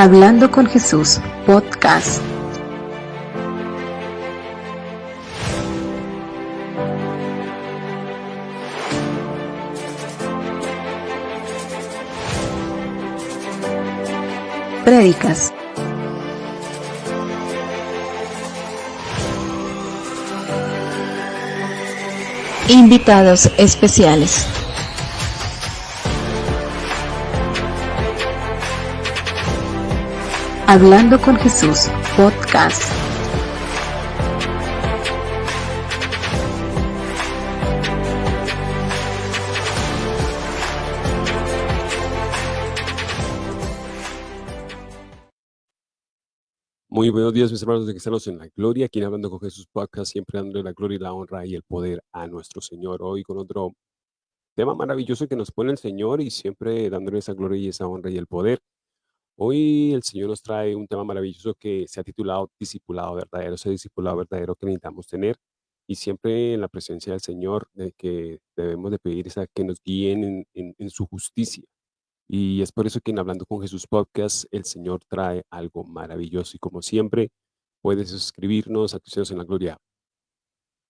Hablando con Jesús, podcast. Prédicas. Invitados especiales. Hablando con Jesús, podcast. Muy buenos días, mis hermanos de Cristianos en la Gloria. Aquí Hablando con Jesús Podcast, siempre dándole la gloria y la honra y el poder a nuestro Señor. Hoy con otro tema maravilloso que nos pone el Señor y siempre dándole esa gloria y esa honra y el poder. Hoy el Señor nos trae un tema maravilloso que se ha titulado Discipulado Verdadero, ese discipulado verdadero que necesitamos tener y siempre en la presencia del Señor de que debemos de pedir esa, que nos guíen en, su justicia. Y es por eso que en Hablando con Jesús Podcast el Señor trae algo maravilloso y como siempre puedes suscribirnos a Cristianos en la Gloria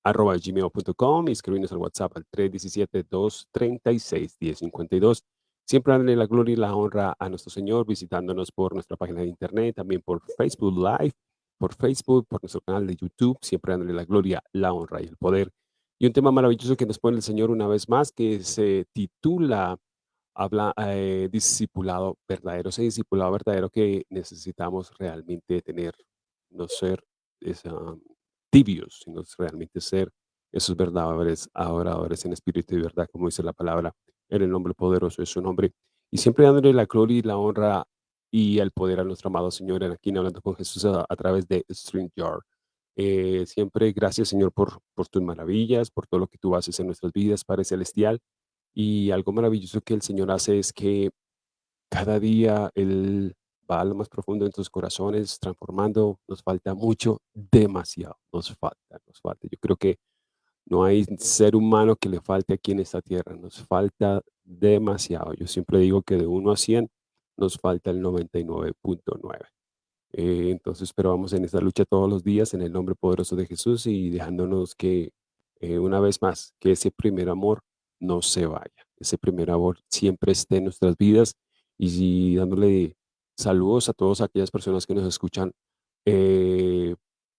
arroba gmail.com y escribirnos al WhatsApp al 317-236-1052 Siempre darle la gloria y la honra a nuestro Señor visitándonos por nuestra página de internet, también por Facebook Live, por Facebook, por nuestro canal de YouTube, siempre dándole la gloria, la honra y el poder. Y un tema maravilloso que nos pone el Señor una vez más, que se titula habla eh, discipulado verdadero, ese discipulado verdadero que necesitamos realmente tener, no ser esa, tibios, sino realmente ser esos verdaderos adoradores en espíritu y verdad, como dice la palabra en el nombre poderoso de su nombre. Y siempre dándole la gloria y la honra y el poder a nuestro amado Señor en aquí hablando con Jesús a, través de StreamYard. Eh, siempre gracias Señor por, por tus maravillas, por todo lo que tú haces en nuestras vidas, Padre Celestial. Y algo maravilloso que el Señor hace es que cada día Él va a lo más profundo en tus corazones, transformando. Nos falta mucho, demasiado, nos falta, nos falta. Yo creo que no hay ser humano que le falte aquí en esta tierra. Nos falta demasiado. Yo siempre digo que de 1 a 100 nos falta el 99.9. Eh, entonces, pero vamos en esta lucha todos los días en el nombre poderoso de Jesús y dejándonos que, eh, una vez más, que ese primer amor no se vaya. Ese primer amor siempre esté en nuestras vidas y, dándole saludos a todas aquellas personas que nos escuchan eh,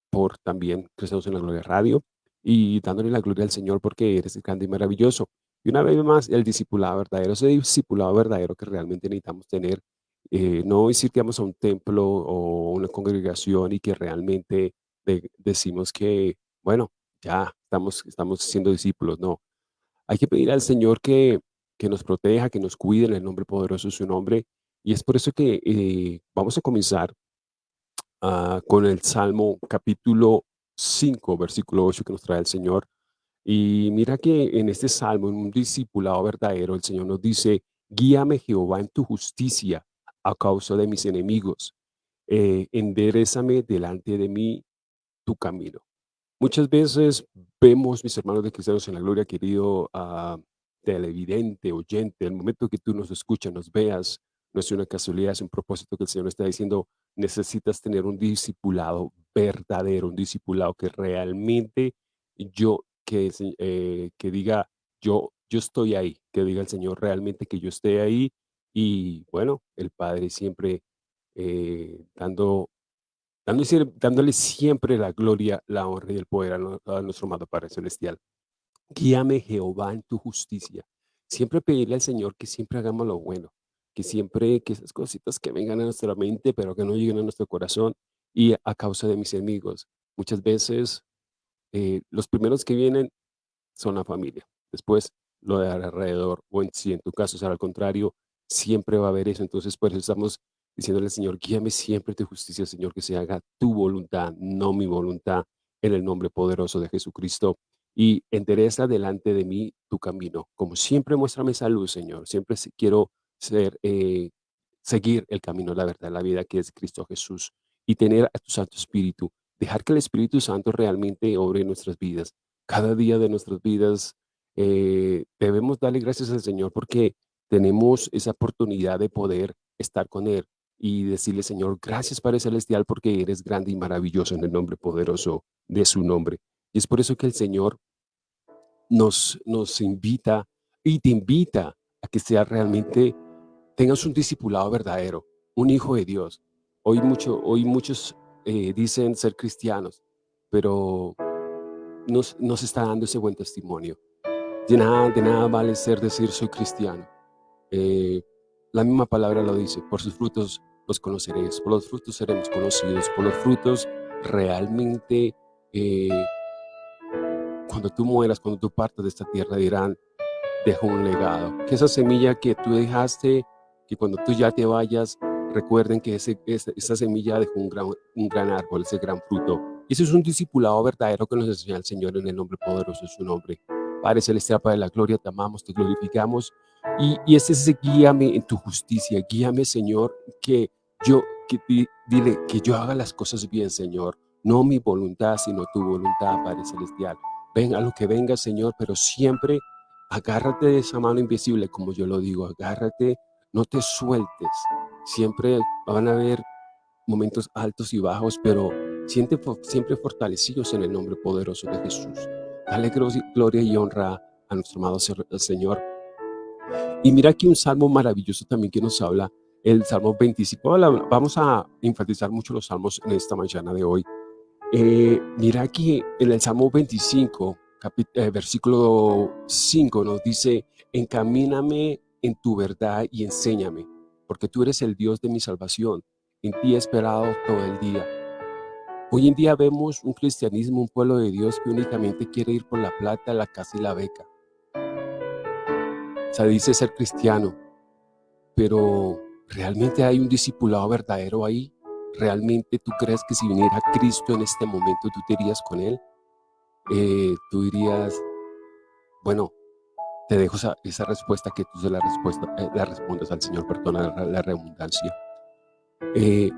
por también Cristianos en la Gloria Radio y dándole la gloria al Señor porque eres grande y maravilloso. Y una vez más, el discipulado verdadero, ese discipulado verdadero que realmente necesitamos tener, eh, no decir que vamos a un templo o una congregación y que realmente decimos que, bueno, ya estamos, estamos siendo discípulos, no. Hay que pedir al Señor que, que nos proteja, que nos cuide en el nombre poderoso de su nombre. Y es por eso que eh, vamos a comenzar ah, con el Salmo capítulo 5, versículo 8 que nos trae el Señor. Y mira que en este salmo, en un discipulado verdadero, el Señor nos dice, guíame Jehová en tu justicia a causa de mis enemigos. Eh, delante de mí tu camino. Muchas veces vemos, mis hermanos de cristianos en la gloria, querido uh, televidente, oyente, el momento que tú nos escuchas, nos veas, no es una casualidad, es un propósito que el Señor está diciendo, necesitas tener un discipulado verdadero, un discipulado que realmente yo, que, eh, que diga, yo, yo estoy ahí, que diga el Señor realmente que yo esté ahí y bueno, el Padre siempre eh, dando, dándole, siempre la gloria, la honra y el poder a, nuestro amado Padre Celestial. Guíame Jehová en tu justicia. Siempre pedirle al Señor que siempre hagamos lo bueno, que siempre, que esas cositas que vengan a nuestra mente, pero que no lleguen a nuestro corazón y a causa de mis enemigos. Muchas veces eh, los primeros que vienen son la familia, después lo de alrededor, o en, si en tu caso será al contrario, siempre va a haber eso. Entonces, por eso estamos diciéndole al Señor, guíame siempre tu justicia, Señor, que se haga tu voluntad, no mi voluntad, en el nombre poderoso de Jesucristo. Y endereza delante de mí tu camino. Como siempre, muéstrame esa luz, Señor. Siempre quiero ser, eh, seguir el camino, la verdad, la vida que es Cristo Jesús y tener a tu Santo Espíritu, dejar que el Espíritu Santo realmente obre en nuestras vidas. Cada día de nuestras vidas eh, debemos darle gracias al Señor porque tenemos esa oportunidad de poder estar con Él. y decirle, Señor, gracias Padre Celestial porque eres grande y maravilloso en el nombre poderoso de su nombre. Y es por eso que el Señor nos, nos invita y te invita a que sea realmente, tengas un discipulado verdadero, un hijo de Dios. Hoy, mucho, hoy muchos eh, dicen ser cristianos, pero no, se está dando ese buen testimonio. De nada, de nada vale ser decir soy cristiano. Eh, la misma palabra lo dice, por sus frutos los conoceréis, por los frutos seremos conocidos, por los frutos realmente eh, cuando tú mueras, cuando tú partas de esta tierra dirán, dejó un legado. Que esa semilla que tú dejaste, que cuando tú ya te vayas, recuerden que esa semilla dejó un gran, un gran árbol, ese gran fruto. Ese es un discipulado verdadero que nos enseña el Señor en el nombre poderoso de su nombre. Padre Celestial, Padre de la Gloria, te amamos, te glorificamos. Y, y ese es ese guíame en tu justicia, guíame, Señor, que yo, que, dile, que yo haga las cosas bien, Señor. No mi voluntad, sino tu voluntad, Padre Celestial. Ven a lo que venga, Señor, pero siempre agárrate de esa mano invisible, como yo lo digo, agárrate, no te sueltes. Siempre van a haber momentos altos y bajos, pero siente, siempre fortalecidos en el nombre poderoso de Jesús. Dale gloria y honra a nuestro amado Señor. Y mira aquí un salmo maravilloso también que nos habla, el Salmo 25. Vamos a enfatizar mucho los salmos en esta mañana de hoy. Eh, mira aquí en el Salmo 25, eh, versículo 5 nos dice, encamíname en tu verdad y enséñame, porque tú eres el Dios de mi salvación. En ti he esperado todo el día. Hoy en día vemos un cristianismo, un pueblo de Dios que únicamente quiere ir por la plata, la casa y la beca. Se dice ser cristiano, pero ¿realmente hay un discipulado verdadero ahí? ¿Realmente tú crees que si viniera Cristo en este momento tú te irías con Él? Eh, tú dirías, bueno, te dejo esa, respuesta que tú se la, respuesta, eh, la respondas al Señor, perdona la, redundancia. Eh,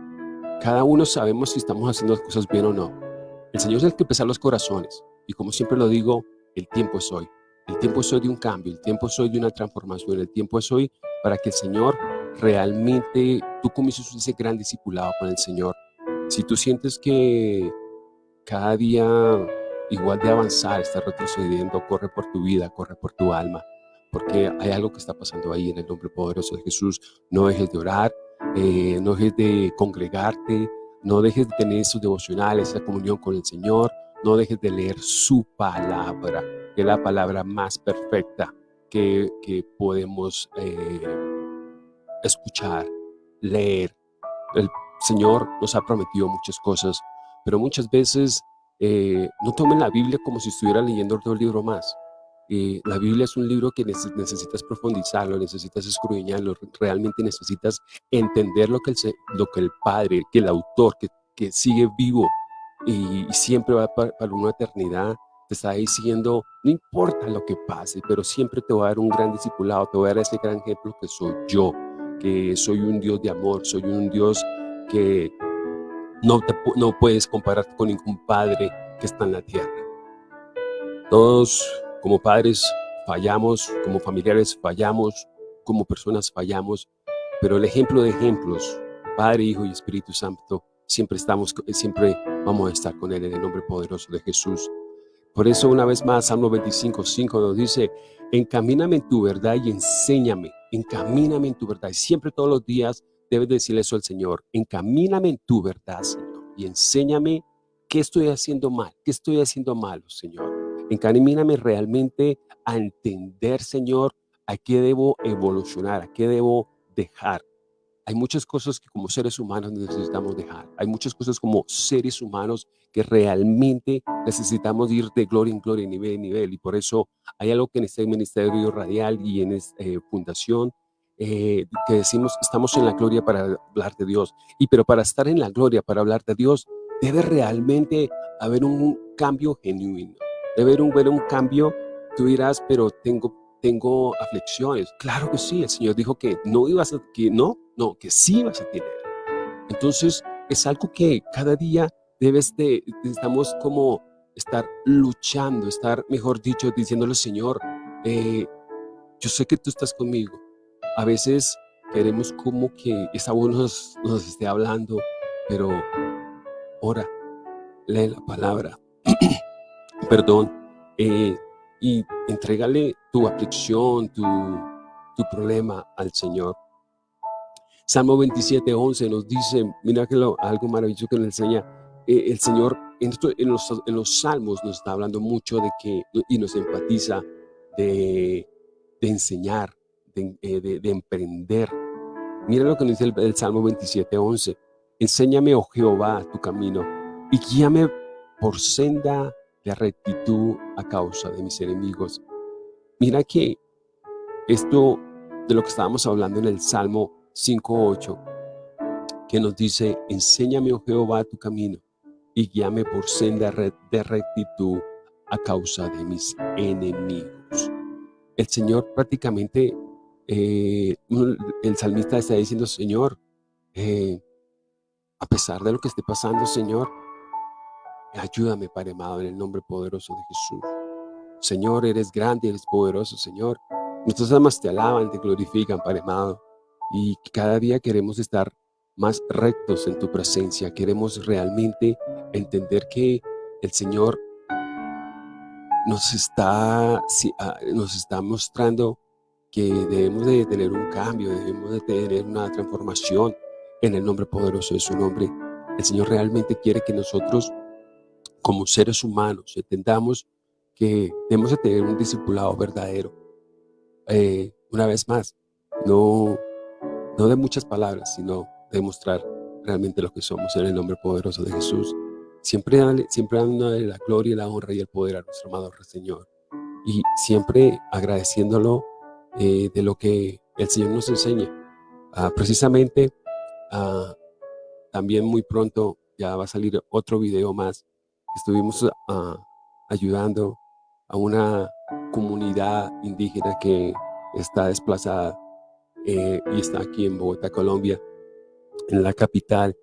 cada uno sabemos si estamos haciendo las cosas bien o no. El Señor es el que pesa los corazones. Y como siempre lo digo, el tiempo es hoy. El tiempo es hoy de un cambio, el tiempo es hoy de una transformación, el tiempo es hoy para que el Señor realmente, tú comiences ese gran discipulado con el Señor. Si tú sientes que cada día igual de avanzar, estás retrocediendo, corre por tu vida, corre por tu alma, porque hay algo que está pasando ahí en el nombre poderoso de Jesús. No dejes de orar, eh, no dejes de congregarte, no dejes de tener esos devocionales, esa comunión con el Señor, no dejes de leer su palabra, que es la palabra más perfecta que, podemos eh, escuchar, leer. El Señor nos ha prometido muchas cosas, pero muchas veces eh, no tomen la Biblia como si estuviera leyendo otro libro más. Eh, la Biblia es un libro que necesitas profundizarlo, necesitas escudriñarlo, realmente necesitas entender lo que el, Padre, que el autor, que, sigue vivo y, siempre va para, una eternidad, te está diciendo, no importa lo que pase, pero siempre te voy a dar un gran discipulado, te voy a dar ese gran ejemplo que soy yo, que soy un Dios de amor, soy un Dios que no, no puedes comparar con ningún padre que está en la tierra. Todos como padres fallamos, como familiares fallamos, como personas fallamos, pero el ejemplo de ejemplos, Padre, Hijo y Espíritu Santo, siempre estamos, siempre vamos a estar con Él en el nombre poderoso de Jesús. Por eso una vez más, Salmo 25, 5 nos dice, encamíname en tu verdad y enséñame, encamíname en tu verdad. Y siempre todos los días debes decirle eso al Señor, encamíname en tu verdad, Señor, y enséñame qué estoy haciendo mal, qué estoy haciendo malo, Señor. Encamíname realmente a entender, Señor, a qué debo evolucionar, a qué debo dejar. Hay muchas cosas que como seres humanos necesitamos dejar. Hay muchas cosas como seres humanos que realmente necesitamos ir de gloria en gloria, nivel en nivel. Y por eso hay algo que en este Ministerio Radial y en esta eh, Fundación eh, que decimos, estamos en la gloria para hablar de Dios. Y pero para estar en la gloria, para hablar de Dios, debe realmente haber un cambio genuino debe haber un, un cambio, tú dirás, pero tengo, tengo aflicciones. Claro que sí, el Señor dijo que no ibas a, que no, no, que sí vas a tener. Entonces, es algo que cada día debes de, estamos como estar luchando, estar, mejor dicho, diciéndole, Señor, eh, yo sé que tú estás conmigo. A veces queremos como que esa voz nos, nos esté hablando, pero ora, lee la palabra, perdón, eh, y entrégale tu aflicción, tu, tu problema al Señor. Salmo 27, 11 nos dice, mira que algo maravilloso que nos enseña, eh, el Señor en, en, los, en, los, salmos nos está hablando mucho de que, y nos empatiza de, de enseñar, de, eh, de, de, emprender. Mira lo que nos dice el, el Salmo 27, 11. Enséñame, oh Jehová, tu camino y guíame por senda de rectitud a causa de mis enemigos. Mira que esto de lo que estábamos hablando en el Salmo 5.8, que nos dice, enséñame, oh Jehová, tu camino y guíame por senda de rectitud a causa de mis enemigos. El Señor prácticamente, eh, el salmista está diciendo, Señor, eh, a pesar de lo que esté pasando, Señor, ayúdame, Padre amado, en el nombre poderoso de Jesús. Señor, eres grande, eres poderoso, Señor. Nuestras almas te alaban, te glorifican, Padre amado. Y cada día queremos estar más rectos en tu presencia. Queremos realmente entender que el Señor nos está, ah, nos está mostrando que debemos de tener un cambio, debemos de tener una transformación en el nombre poderoso de su nombre. El Señor realmente quiere que nosotros, como seres humanos, entendamos que debemos de tener un discipulado verdadero. Eh, una vez más, no, no de muchas palabras, sino de mostrar realmente lo que somos en el nombre poderoso de Jesús. Siempre, siempre dando la gloria, la honra y el poder a nuestro amado Señor. Y siempre agradeciéndolo eh, de lo que el Señor nos enseña. Ah, precisamente, ah, también muy pronto ya va a salir otro video más. Estuvimos ah, ayudando a una comunidad indígena que está desplazada eh, y está aquí en Bogotá, Colombia, en la capital,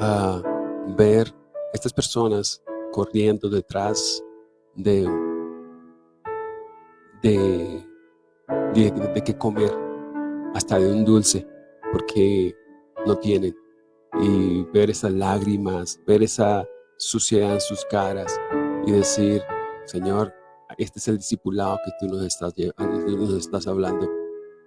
a ver estas personas corriendo detrás de, de, de, qué comer, hasta de un dulce, porque no tienen. Y ver esas lágrimas, ver esa suciedad en sus caras y decir, Señor, este es el discipulado que tú nos estás, nos estás hablando.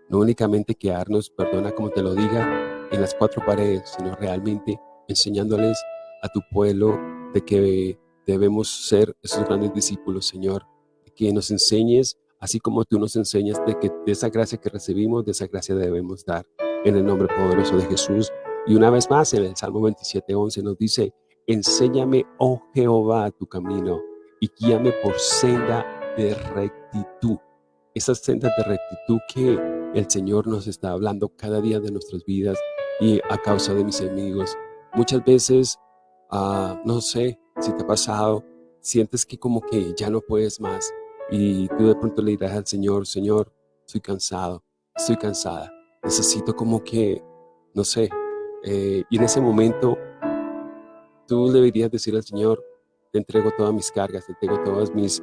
No únicamente quedarnos, perdona como te lo diga, en las cuatro paredes, sino realmente enseñándoles a tu pueblo de que debemos ser esos grandes discípulos, Señor, que nos enseñes, así como tú nos enseñas, de que de esa gracia que recibimos, de esa gracia debemos dar, en el nombre poderoso de Jesús. Y una vez más, en el Salmo 27, 11 nos dice, enséñame, oh Jehová, tu camino, y guíame por senda de rectitud. Esas sendas de rectitud que el Señor nos está hablando cada día de nuestras vidas y a causa de mis enemigos. Muchas veces, uh, no sé si te ha pasado, sientes que como que ya no puedes más y tú de pronto le dirás al Señor, Señor, estoy cansado, estoy cansada, necesito como que, no sé, eh, y en ese momento tú deberías decir al Señor, te entrego todas mis cargas, te entrego todos mis,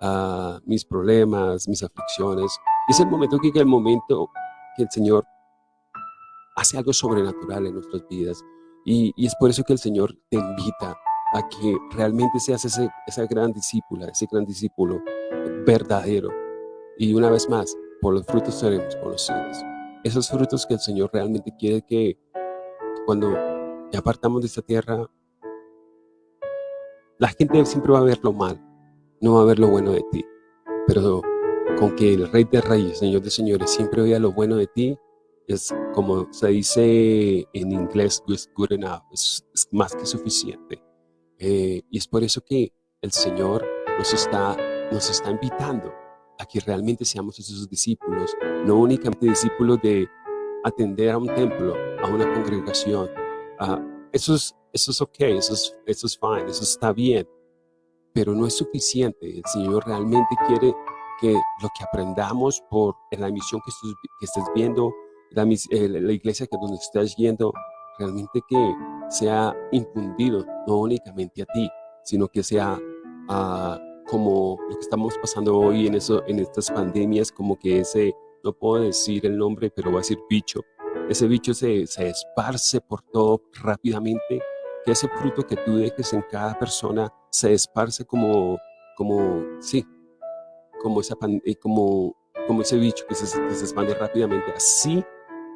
uh, mis problemas, mis aflicciones. es el momento que el momento que el Señor hace algo sobrenatural en nuestras vidas. Y, es por eso que el Señor te invita a que realmente seas ese, esa gran discípula, ese gran discípulo verdadero. Y una vez más, por los frutos seremos conocidos. Esos frutos que el Señor realmente quiere que cuando ya partamos de esta tierra, la gente siempre va a ver lo mal, no va a ver lo bueno de ti. Pero con que el Rey de Reyes, Señor de Señores, siempre vea lo bueno de ti, es como se dice en inglés, es good enough, es, más que suficiente. Eh, y es por eso que el Señor nos está, nos está invitando a que realmente seamos esos discípulos, no únicamente discípulos de atender a un templo, a una congregación. eso, es, eso es ok, eso es, eso es fine, eso está bien, pero no es suficiente. El Señor realmente quiere que lo que aprendamos por la emisión que, que estés viendo, eh, la, iglesia que donde estás yendo, realmente que sea infundido, no únicamente a ti, sino que sea ah, como lo que estamos pasando hoy en, eso, en estas pandemias, como que ese no puedo decir el nombre, pero voy a decir bicho. Ese bicho se, se esparce por todo rápidamente, que ese fruto que tú dejes en cada persona se esparce como, como, sí, como, esa, eh, como, como ese bicho que se, que se expande rápidamente. Así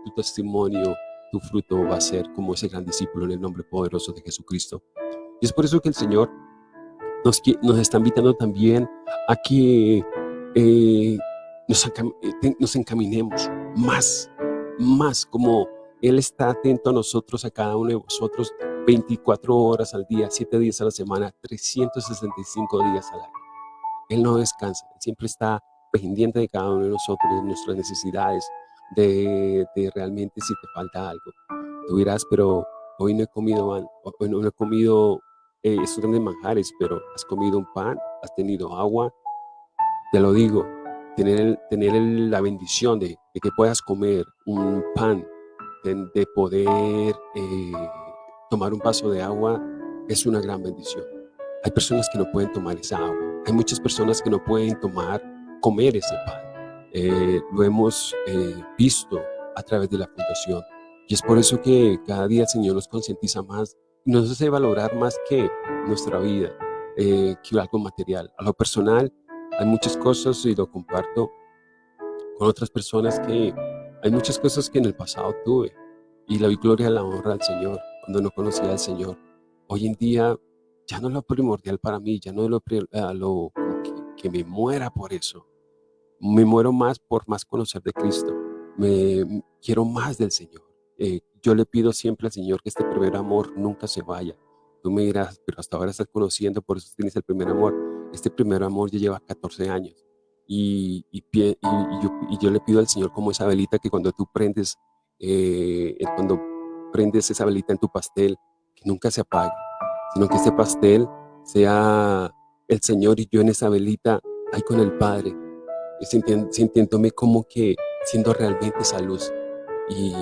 tu testimonio, tu fruto va a ser como ese gran discípulo en el nombre poderoso de Jesucristo. Y es por eso que el Señor nos, nos está invitando también a que eh, nos, eh, nos encaminemos más, más como Él está atento a nosotros, a cada uno de vosotros, 24 horas al día, 7 días a la semana, 365 días al año. Él no descansa, siempre está pendiente de cada uno de nosotros, de nuestras necesidades, de, de realmente si te falta algo. Tú dirás, pero hoy no he comido, hoy no he comido eh, estos grandes manjares, pero has comido un pan, has tenido agua, te lo digo, tener, tener la bendición de, que puedas comer un pan, de, poder eh, tomar un vaso de agua, es una gran bendición. Hay personas que no pueden tomar esa agua, hay muchas personas que no pueden tomar, comer ese pan. Eh, lo hemos visto a través de la fundación. Y es por eso que cada día el Señor nos concientiza más nos hace valorar más que nuestra vida, eh, que algo material. A lo personal, hay muchas cosas y lo comparto con otras personas que hay muchas cosas que en el pasado tuve y la gloria la honra al Señor cuando no conocía al Señor. Hoy en día ya no es lo primordial para mí, ya no es lo, lo que, me muera por eso. Me muero más por más conocer de Cristo. Me quiero más del Señor. Eh, yo le pido siempre al Señor que este primer amor nunca se vaya. Tú me dirás, pero hasta ahora estás conociendo, por eso tienes el primer amor. Este primer amor ya lleva 14 años. Y, y, yo, le pido al Señor como esa velita que cuando tú prendes, eh, cuando prendes esa velita en tu pastel, que nunca se apague, sino que ese pastel sea el Señor y yo en esa velita, ahí con el Padre, sintiéndome como que siendo realmente esa luz. Y,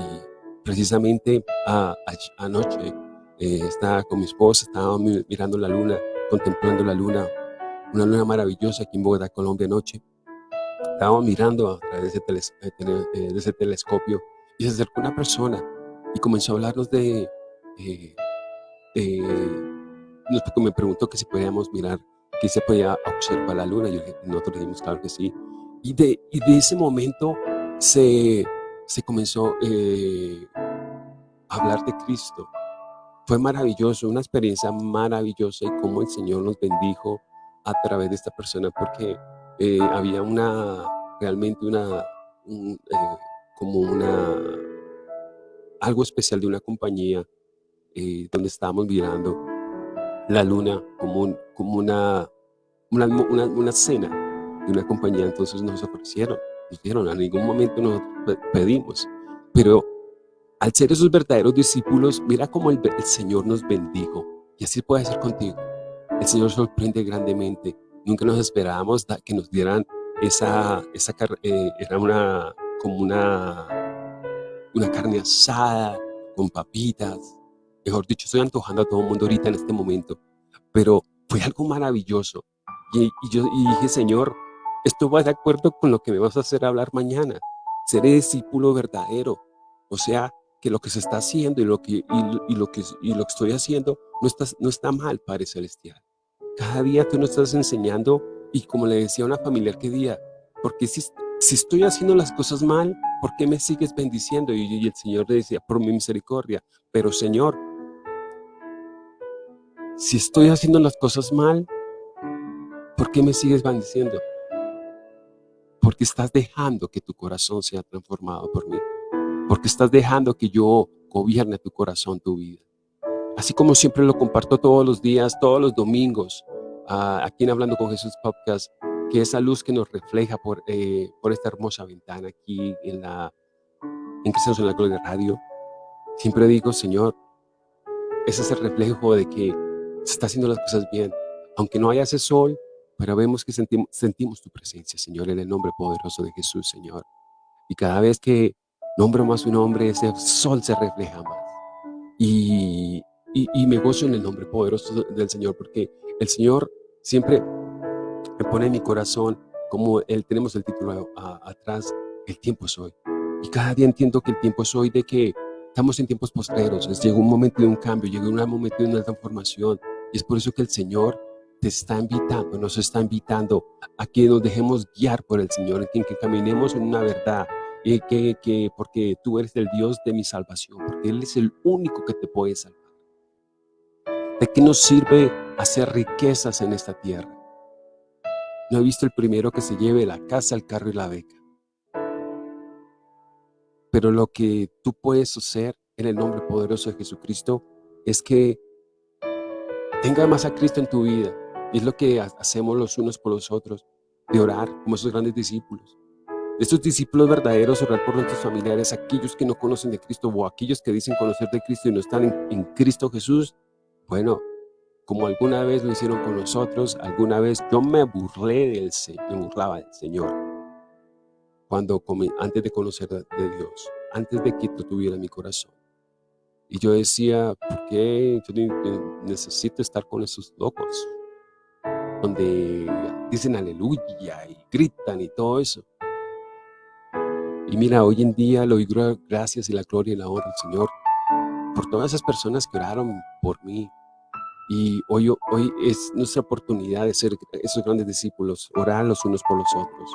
precisamente anoche eh, estaba con mi esposa, estaba mirando la luna, contemplando la luna, una luna maravillosa aquí en Bogotá, Colombia, anoche. Estaba mirando a través de ese, eh, eh, de ese telescopio y se acercó una persona y comenzó a hablarnos de, eh, me preguntó que si podíamos mirar, que se podía observar la luna. Y nosotros dijimos, claro que sí. Y de, y de ese momento se, se comenzó eh, a hablar de Cristo. Fue maravilloso, una experiencia maravillosa y cómo el Señor nos bendijo a través de esta persona, porque eh, había una, realmente una, eh, como una, algo especial de una compañía donde estábamos mirando la luna como, como una, una, una cena de una compañía, entonces nos ofrecieron dijeron, a ningún momento nos pedimos, pero al ser esos verdaderos discípulos, mira cómo el, Señor nos bendijo, y así puede ser contigo. El Señor sorprende grandemente. Nunca nos esperábamos que nos dieran esa, esa eh, era una, como una, una carne asada, con papitas. Mejor dicho, estoy antojando a todo el mundo ahorita en este momento. Pero fue algo maravilloso. Y, yo dije, Señor, esto va de acuerdo con lo que me vas a hacer hablar mañana. Seré discípulo verdadero. O sea, que lo que se está haciendo y lo que, y, lo, que, y lo estoy haciendo no está, no está mal, Padre Celestial. Cada día tú nos estás enseñando y como le decía a una familiar que día, porque si, si estoy haciendo las cosas mal, ¿por qué me sigues bendiciendo? Y el Señor le decía, por mi misericordia. Pero Señor, si estoy haciendo las cosas mal, ¿por qué me sigues bendiciendo? Porque estás dejando que tu corazón sea transformado por mí, porque estás dejando que yo gobierne tu corazón, tu vida. Así como siempre lo comparto todos los días, todos los domingos, aquí en Hablando con Jesús Podcast, que esa luz que nos refleja por, eh, por esta hermosa ventana aquí en la en Cristianos en la Gloria Radio, siempre digo, Señor, ese es el reflejo de que se está haciendo las cosas bien. Aunque no haya ese sol, pero vemos que sentimos, sentimos tu presencia, Señor, en el nombre poderoso de Jesús, Señor. Y cada vez que nombro más su nombre, ese sol se refleja más. Y, y, me gozo en el nombre poderoso del Señor, porque el Señor siempre me pone en mi corazón, como él, tenemos el título atrás, el tiempo es hoy. Y cada día entiendo que el tiempo es hoy de que estamos en tiempos postreros. Llegó un momento de un cambio, llegó un momento de una transformación. Y es por eso que el Señor te está invitando, nos está invitando a que nos dejemos guiar por el Señor, en que caminemos en una verdad, y que, que, porque tú eres el Dios de mi salvación, porque Él es el único que te puede salvar. ¿De qué nos sirve hacer riquezas en esta tierra? No he visto el primero que se lleve la casa, el carro y la beca. Pero lo que tú puedes hacer en el nombre poderoso de Jesucristo es que tenga más a Cristo en tu vida. Es lo que hacemos los unos por los otros, de orar como esos grandes discípulos. Estos discípulos verdaderos, orar por nuestros familiares, aquellos que no conocen de Cristo o aquellos que dicen conocer de Cristo y no están en, Cristo Jesús, bueno, como alguna vez lo hicieron con nosotros, alguna vez yo me burlé del Señor, me burlaba del Señor cuando antes de conocer de Dios, antes de que tuviera mi corazón. Y yo decía, ¿por qué yo necesito estar con esos locos? Donde dicen aleluya y gritan y todo eso. Y mira, hoy en día lo digo gracias y la gloria y la honra al Señor por todas esas personas que oraron por mí. Y hoy, hoy es nuestra oportunidad de ser esos grandes discípulos, orar los unos por los otros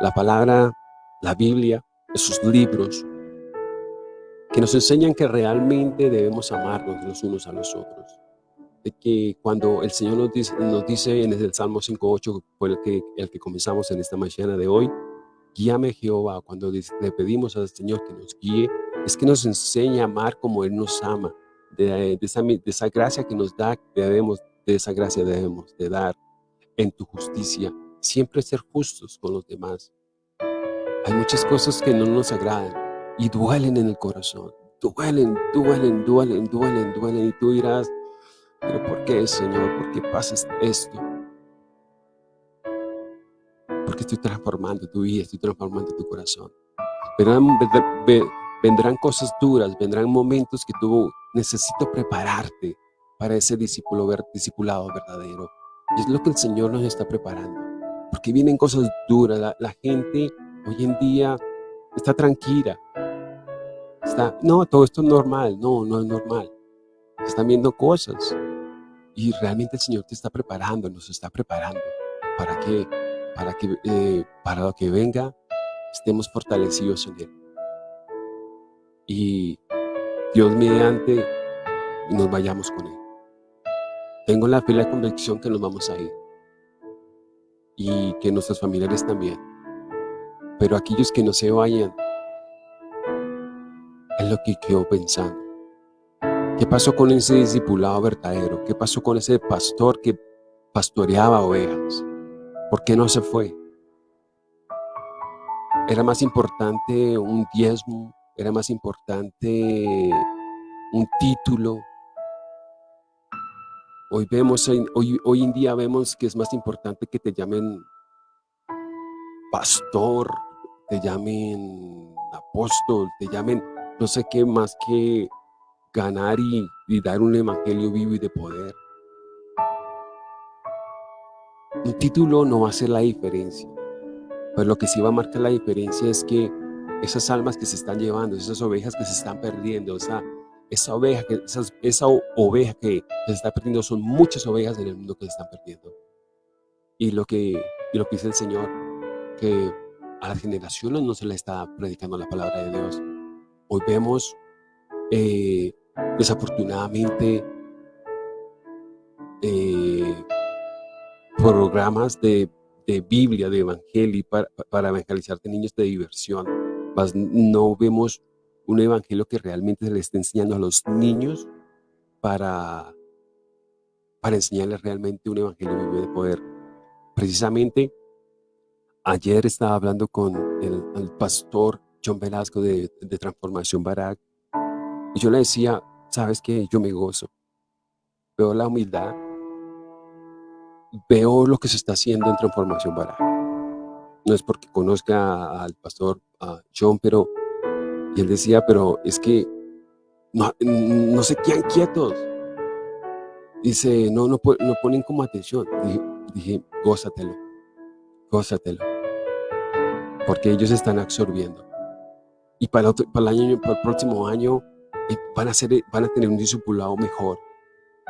la palabra, la Biblia, esos libros, que nos enseñan que realmente debemos amarnos los unos a los otros. De que cuando el Señor nos dice, nos dice en el Salmo 5.8, fue el que, el que comenzamos en esta mañana de hoy, guíame Jehová, cuando le pedimos al Señor que nos guíe, es que nos enseña a amar como Él nos ama, de, esa, de esa gracia que nos da, debemos, de esa gracia debemos de dar en tu justicia, siempre ser justos con los demás. Hay muchas cosas que no nos agradan y duelen en el corazón. Duelen, duelen, duelen, duelen, duelen. Y tú dirás, pero ¿por qué, Señor? ¿Por qué pasa esto? Porque estoy transformando tu vida, estoy transformando tu corazón. Vendrán, vendrán cosas duras, vendrán momentos que tú necesito prepararte para ese discípulo, discipulado verdadero. Y es lo que el Señor nos está preparando porque vienen cosas duras. La, gente hoy en día está tranquila. Está, no, todo esto es normal. No, no es normal. Están viendo cosas. Y realmente el Señor te está preparando, nos está preparando para que, para que, eh, para lo que venga, estemos fortalecidos en Él. Y Dios mediante nos vayamos con Él. Tengo la fe y la convicción que nos vamos a ir y que nuestros familiares también. Pero aquellos que no se vayan, es lo que quedo pensando. ¿Qué pasó con ese discipulado verdadero? ¿Qué pasó con ese pastor que pastoreaba ovejas? ¿Por qué no se fue? Era más importante un diezmo, era más importante un título, Hoy, vemos, hoy, hoy en día vemos que es más importante que te llamen pastor, te llamen apóstol, te llamen no sé qué más que ganar y, dar un evangelio vivo y de poder. Un título no va a hacer la diferencia, pero lo que sí va a marcar la diferencia es que esas almas que se están llevando, esas ovejas que se están perdiendo, esa esa oveja que, esa oveja que se está perdiendo son muchas ovejas en el mundo que se están perdiendo. Y lo que, lo que dice el Señor, que a las generaciones no se le está predicando la palabra de Dios. Hoy vemos, eh, desafortunadamente, eh, programas de, Biblia, de Evangelio para, para evangelizarte niños de diversión. no vemos un evangelio que realmente se le esté enseñando a los niños para, para enseñarles realmente un evangelio vivo de poder. Precisamente, ayer estaba hablando con el, pastor John Velasco de, Transformación Barak y yo le decía, sabes que yo me gozo, veo la humildad, veo lo que se está haciendo en Transformación Barak. No es porque conozca al pastor John, pero él decía, pero es que no, no se quedan quietos. Dice, no, no, no ponen como atención. Dije, dije gózatelo, gózatelo. porque ellos están absorbiendo. Y para el, para el, año, para el próximo año van a, ser, van a tener un discipulado mejor,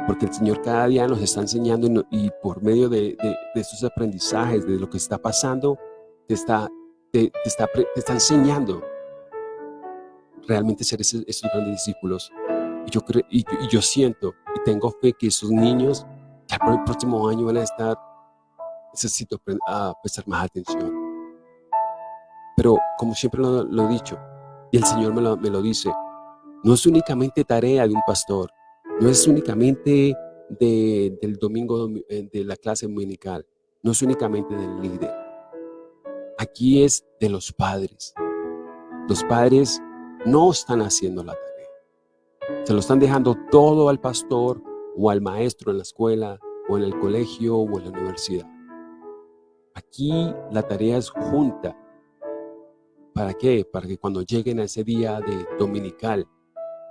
porque el Señor cada día nos está enseñando y, por medio de, de, estos aprendizajes, de lo que está pasando, te está, te, está, te está enseñando realmente ser esos, esos grandes discípulos. Y yo, creo, y, yo siento y tengo fe que esos niños para el próximo año van a estar, necesito a prestar más atención. Pero como siempre lo, lo, he dicho, y el Señor me lo, me lo dice, no es únicamente tarea de un pastor, no es únicamente de, del domingo eh, de la clase dominical, no es únicamente del líder. Aquí es de los padres. Los padres no están haciendo la tarea. Se lo están dejando todo al pastor o al maestro en la escuela o en el colegio o en la universidad. Aquí la tarea es junta. ¿Para qué? Para que cuando lleguen a ese día de dominical,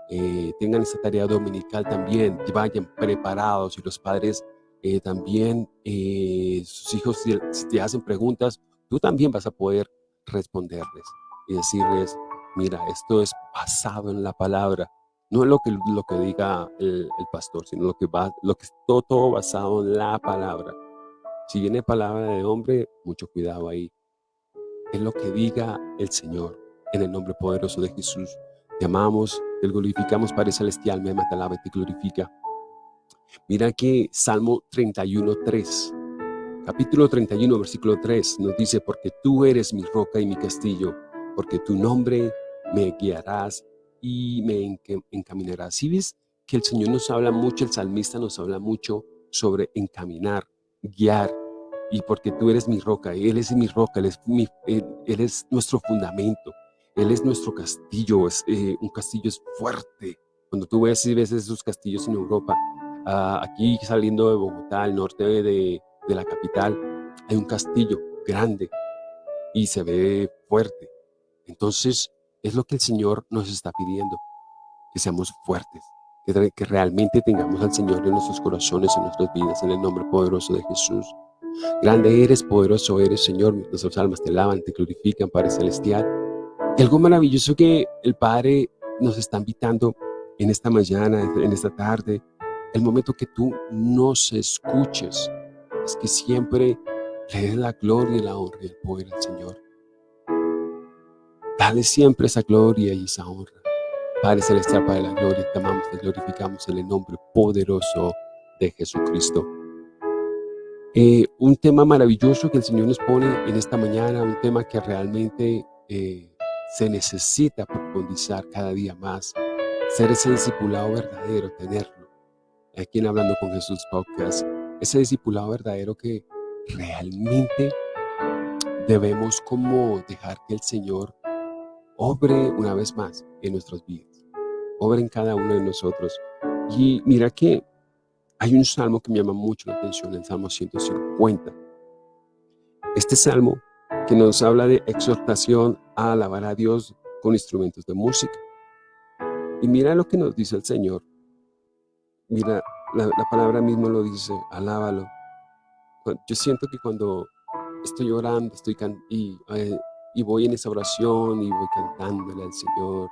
eh, tengan esa tarea dominical también, vayan preparados y los padres eh, también, eh, sus hijos, si, te hacen preguntas, tú también vas a poder responderles y decirles, mira, esto es basado en la palabra, no es lo que, lo que diga el, pastor, sino lo que va, lo que todo, todo basado en la palabra. Si viene palabra de hombre, mucho cuidado ahí. Es lo que diga el Señor, en el nombre poderoso de Jesús. Te amamos, te glorificamos, Padre Celestial, me te alaba y te glorifica. Mira que Salmo 31, 3, capítulo 31, versículo 3, nos dice, porque tú eres mi roca y mi castillo, porque tu nombre me guiarás y me encaminarás. Si ves que el Señor nos habla mucho, el salmista nos habla mucho sobre encaminar, guiar, y porque tú eres mi roca, Él es mi roca, Él es, nuestro fundamento, Él es nuestro castillo, es, eh, un castillo es fuerte. Cuando tú ves, y ves esos castillos en Europa, aquí saliendo de Bogotá, al norte de, de la capital, hay un castillo grande y se ve fuerte. Entonces, es lo que el Señor nos está pidiendo, que seamos fuertes, que, que realmente tengamos al Señor en nuestros corazones, en nuestras vidas, en el nombre poderoso de Jesús. Grande eres, poderoso eres, Señor. Nuestras almas te alaban, te glorifican, Padre Celestial. Y algo maravilloso que el Padre nos está invitando en esta mañana, en esta tarde, el momento que tú nos escuches, es que siempre le des la gloria la honra y el poder al Señor. Dale siempre esa gloria y esa honra. Padre Celestial, Padre de la gloria, te amamos, te glorificamos en el nombre poderoso de Jesucristo. Eh, un tema maravilloso que el Señor nos pone en esta mañana, un tema que realmente eh, se necesita profundizar cada día más, ser ese discipulado verdadero, tenerlo. Aquí en Hablando con Jesús Podcast, ese discipulado verdadero que realmente debemos como dejar que el Señor obre una vez más en nuestras vidas, obre en cada uno de nosotros. Y mira que hay un salmo que me llama mucho la atención, el Salmo 150. Este salmo que nos habla de exhortación a alabar a Dios con instrumentos de música. Y mira lo que nos dice el Señor. Mira, la, la palabra mismo lo dice, alábalo. Yo siento que cuando estoy orando, estoy y, eh, y voy en esa oración y voy cantándole al Señor,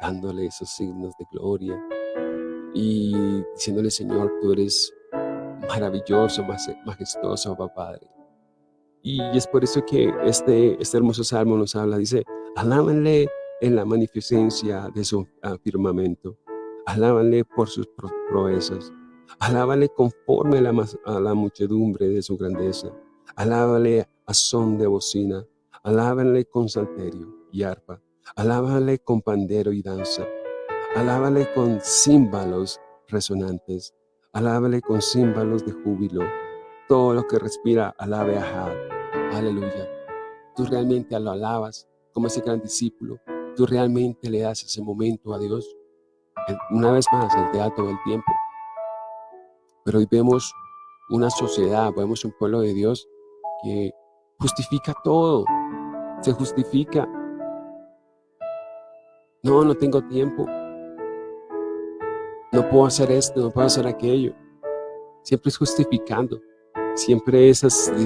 dándole esos signos de gloria y diciéndole, Señor, tú eres maravilloso, majestuoso, Padre. Y es por eso que este, este hermoso salmo nos habla, dice, alábanle en la magnificencia de su firmamento, alábanle por sus proezas, alábanle conforme a la, muchedumbre de su grandeza, alábanle a son de bocina, alábanle con salterio y arpa, alábanle con pandero y danza, Alábale con címbalos resonantes. Alábale con címbalos de júbilo. Todo lo que respira, alabe a Jah. Aleluya. Tú realmente lo alabas como ese gran discípulo. Tú realmente le das ese momento a Dios. Una vez más, el teatro del tiempo. Pero hoy vemos una sociedad, vemos un pueblo de Dios que justifica todo. Se justifica. No, no tengo tiempo no puedo hacer esto, no puedo hacer aquello. Siempre es justificando, siempre es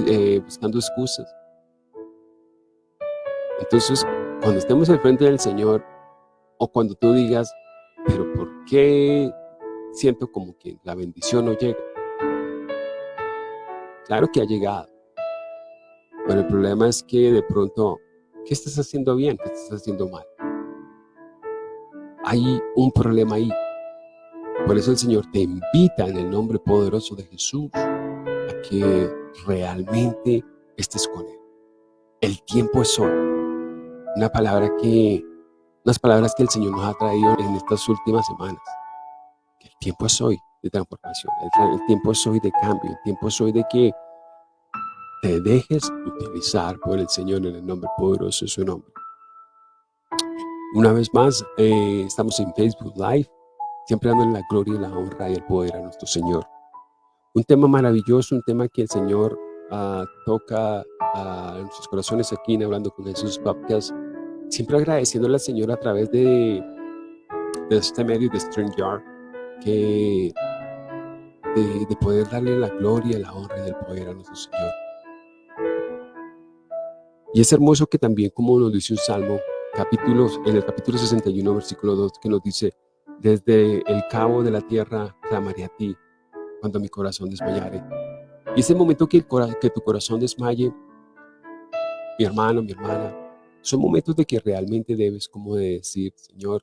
eh, buscando excusas. Entonces, cuando estemos al frente del Señor, o cuando tú digas, pero ¿por qué siento como que la bendición no llega? Claro que ha llegado, pero el problema es que de pronto, ¿qué estás haciendo bien? ¿Qué estás haciendo mal? Hay un problema ahí. Por eso el Señor te invita en el nombre poderoso de Jesús que realmente estés con Él. El tiempo es hoy. Una palabra que, unas palabras que el Señor nos ha traído en estas últimas semanas. El tiempo es hoy de transformación. El, tiempo es hoy de cambio. El tiempo es hoy de que te dejes utilizar por el Señor en el nombre poderoso de su nombre. Una vez más, eh, estamos en Facebook Live, siempre dando la gloria, la honra y el poder a nuestro Señor. Un tema maravilloso, un tema que el Señor uh, toca a nuestros corazones aquí en Hablando con Jesús Podcast, siempre agradeciéndole al Señor a través de, de este medio de StreamYard, que de, de, poder darle la gloria, la honra y el poder a nuestro Señor. Y es hermoso que también, como nos dice un salmo, capítulos, en el capítulo 61, versículo 2, que nos dice, desde el cabo de la tierra clamaré a ti, cuando mi corazón desmayare. Y ese momento que, el, que tu corazón desmaye, mi hermano, mi hermana, son momentos de que realmente debes como de decir, Señor,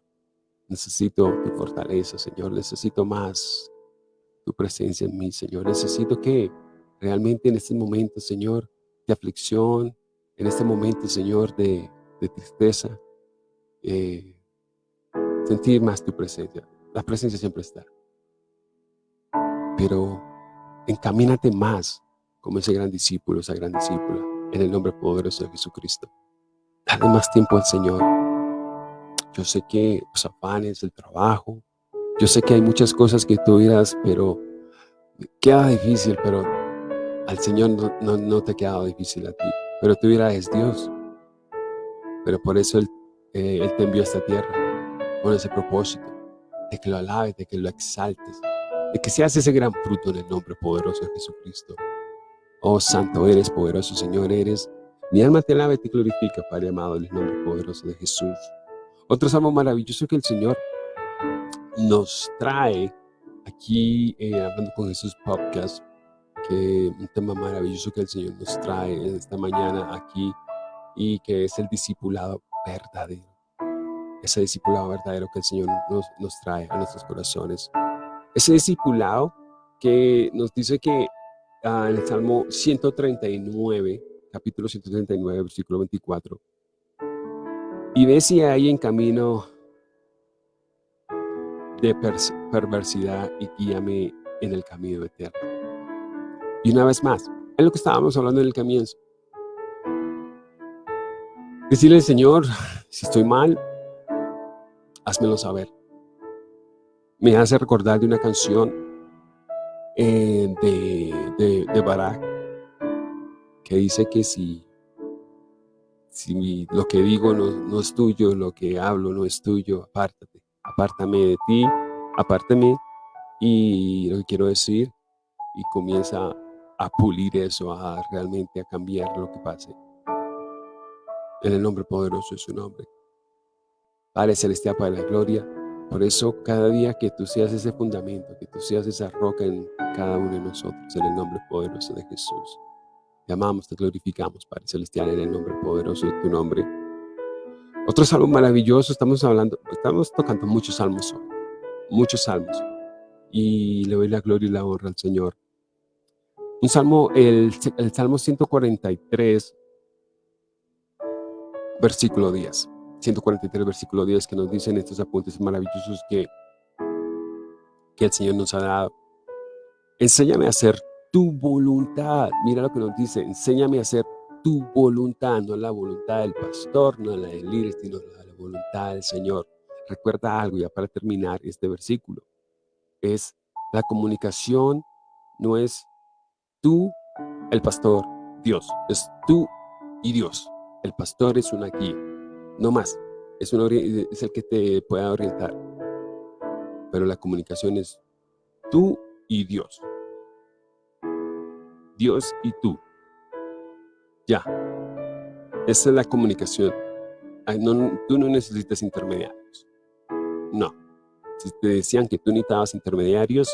necesito tu fortaleza, Señor, necesito más tu presencia en mí, Señor. Necesito que realmente en este momento, Señor, de aflicción, en este momento, Señor, de, tristeza, eh, sentir más tu presencia. La presencia siempre está. Pero encamínate más como ese gran discípulo, esa gran discípula, en el nombre poderoso de Jesucristo. Dale más tiempo al Señor. Yo sé que los afanes, el trabajo, yo sé que hay muchas cosas que tú dirás, pero queda difícil, pero al Señor no, te queda difícil a ti. Pero tú dirás, es Dios. Pero por eso Él, eh, Él te envió a esta tierra, con ese propósito, de que lo alabes, de que lo exaltes, de que seas ese gran fruto en el nombre poderoso de Jesucristo. Oh, santo eres, poderoso Señor eres. Mi alma te alaba y te glorifica, Padre amado, en el nombre poderoso de Jesús. Otro salmo maravilloso que el Señor nos trae aquí, eh, hablando con Jesús Podcast, que un tema maravilloso que el Señor nos trae esta mañana aquí y que es el discipulado verdadero. Ese discipulado verdadero que el Señor nos, nos trae a nuestros corazones. Ese discipulado que nos dice que ah, en el Salmo 139, capítulo 139, versículo 24, y ve si hay en camino de perversidad y guíame en el camino eterno. Y una vez más, es lo que estábamos hablando en el comienzo. Decirle Señor, si estoy mal, házmelo saber. Me hace recordar de una canción eh, de, de, Barak que dice que si, si lo que digo no, no, es tuyo, lo que hablo no es tuyo, apártate, apártame de ti, apártame y lo que quiero decir y comienza a pulir eso, a realmente a cambiar lo que pase. En el nombre poderoso de su nombre. Padre Celestial, Padre de la Gloria, por eso cada día que tú seas ese fundamento, que tú seas esa roca en cada uno de nosotros, en el nombre poderoso de Jesús. Te amamos, te glorificamos, Padre Celestial, en el nombre poderoso de tu nombre. Otro salmo maravilloso, estamos hablando, estamos tocando muchos salmos hoy, muchos salmos. Y le doy la gloria y la honra al Señor. Un salmo, el, el Salmo 143, versículo 10. 143, versículo 10, que nos dicen estos apuntes maravillosos que, que el Señor nos ha dado. Enséñame a hacer tu voluntad. Mira lo que nos dice, enséñame a hacer tu voluntad, no la voluntad del pastor, no la del líder, sino la voluntad del Señor. Recuerda algo ya para terminar este versículo. Es la comunicación no es tú, el pastor, Dios. Es tú y Dios. El pastor es una guía, no más. Es, es el que te pueda orientar. Pero la comunicación es tú y Dios. Dios y tú. Ya. Esa es la comunicación. tú no necesitas intermediarios. No. Si te decían que tú necesitabas intermediarios,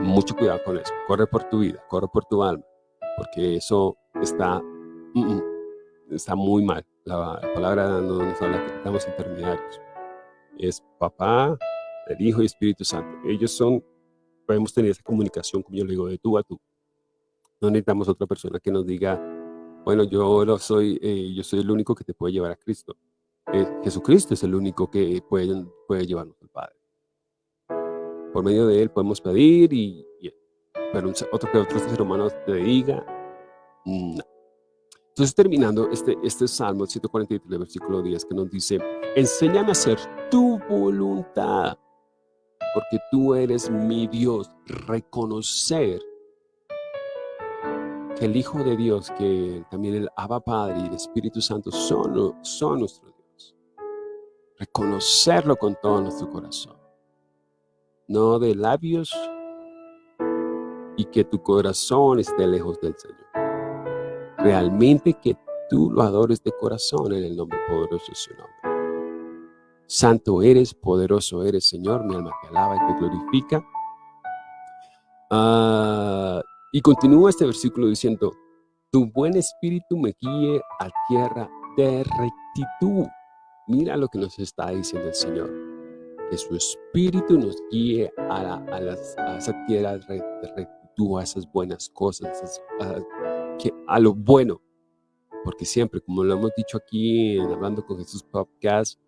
mucho cuidado con eso. Corre por tu vida, corre por tu alma, porque eso está, mm, mm, está muy mal. La, palabra no nos habla que necesitamos intermediarios. Es papá, el Hijo y Espíritu Santo. Ellos son, podemos tener esa comunicación, como yo le digo, de tú a tú. No necesitamos otra persona que nos diga, bueno, yo, lo soy, eh, yo soy el único que te puede llevar a Cristo. Eh, Jesucristo es el único que puede, puede llevarnos al Padre. Por medio de Él podemos pedir, y, pero otro que otro ser humano te diga, no. Entonces terminando este, este Salmo 143, versículo 10, que nos dice, enséñame a hacer tu voluntad, porque tú eres mi Dios. Reconocer que el Hijo de Dios, que también el Abba Padre y el Espíritu Santo son, son nuestro Dios. Reconocerlo con todo nuestro corazón. No de labios y que tu corazón esté lejos del Señor. Realmente que tú lo adores de corazón en el nombre poderoso de su nombre. Santo eres, poderoso eres, Señor, mi alma te alaba y te glorifica. Ah, y continúa este versículo diciendo, tu buen espíritu me guíe a tierra de rectitud. Mira lo que nos está diciendo el Señor. Que su espíritu nos guíe a, a, esa tierra de rectitud, a esas buenas cosas, a, que, a lo bueno. Porque siempre, como lo hemos dicho aquí en Hablando con Jesús Podcast,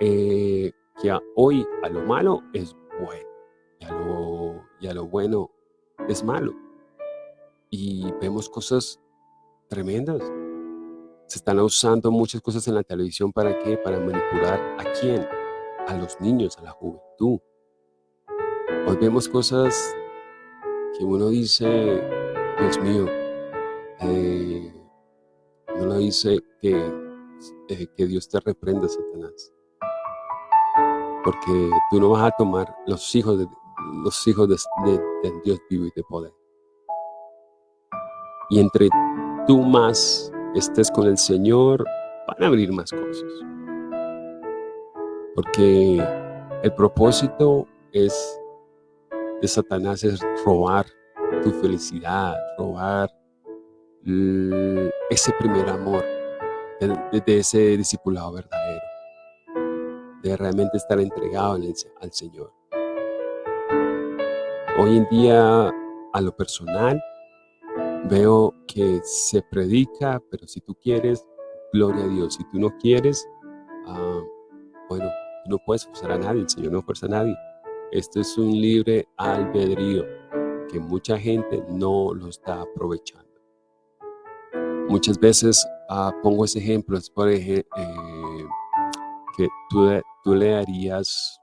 eh, que hoy a lo malo es bueno y a lo, y a lo bueno es malo y vemos cosas tremendas. Se están usando muchas cosas en la televisión para qué? Para manipular a quién? A los niños, a la juventud. Hoy vemos cosas que uno dice, Dios mío, eh, uno dice que, eh, que Dios te reprenda, Satanás. Porque tú no vas a tomar los hijos de, los hijos de, de Dios vivo y de poder. Y entre tú más estés con el Señor, van a abrir más cosas. Porque el propósito es de Satanás es robar tu felicidad, robar ese primer amor de, ese discipulado verdadero, de realmente estar entregado al Señor. Hoy en día, a lo personal, Veo que se predica, pero si tú quieres, gloria a Dios. Si tú no quieres, ah, bueno, no puedes forzar a nadie, el Señor no fuerza a nadie. Esto es un libre albedrío que mucha gente no lo está aprovechando. Muchas veces ah, pongo ese ejemplo, es por ejemplo, eh, que tú, tú, le darías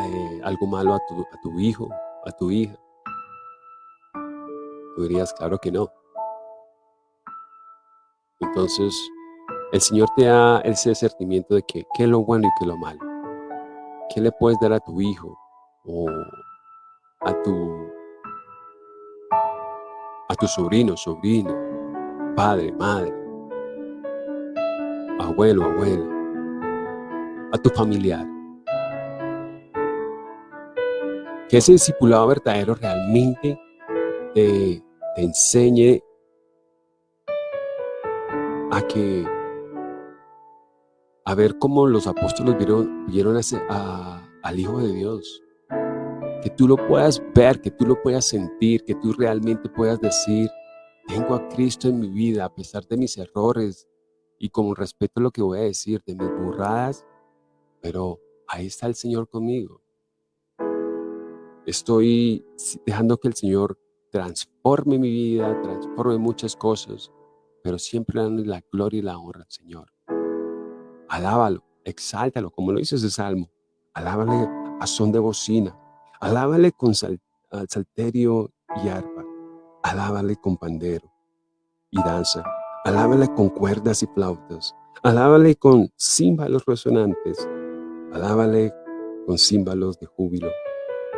eh, algo malo a tu, a tu hijo, a tu hija, Tú dirías, claro que no. Entonces, el Señor te da ese sentimiento de que qué es lo bueno y qué es lo malo. ¿Qué le puedes dar a tu hijo o a tu, a tu sobrino, padre, madre, abuelo, abuela, a tu familiar? Que ese discipulado verdadero realmente te, enseñe a que a ver cómo los apóstoles vieron, vieron al Hijo de Dios. Que tú lo puedas ver, que tú lo puedas sentir, que tú realmente puedas decir, tengo a Cristo en mi vida a pesar de mis errores y con respeto a lo que voy a decir, de mis burradas, pero ahí está el Señor conmigo. Estoy dejando que el Señor transforme mi vida, transforme muchas cosas, pero siempre dando la gloria y la honra al Señor. Alábalo, exáltalo, como lo dice ese salmo. Alábale a son de bocina, alábale con salterio y arpa, alábale con pandero y danza, alábale con cuerdas y flautas, alábale con címbalos resonantes, alábale con címbalos de júbilo.